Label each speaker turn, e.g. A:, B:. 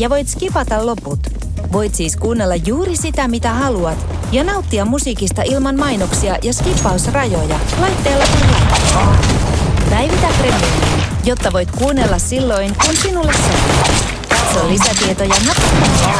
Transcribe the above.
A: ja voit skipata loput. Voit siis kuunnella juuri sitä, mitä haluat ja nauttia musiikista ilman mainoksia ja skippausrajoja laitteella kuin. Päivitä Premiumiin, jotta voit kuunnella silloin, kun sinulle sopii. Katso lisätietoja napasta.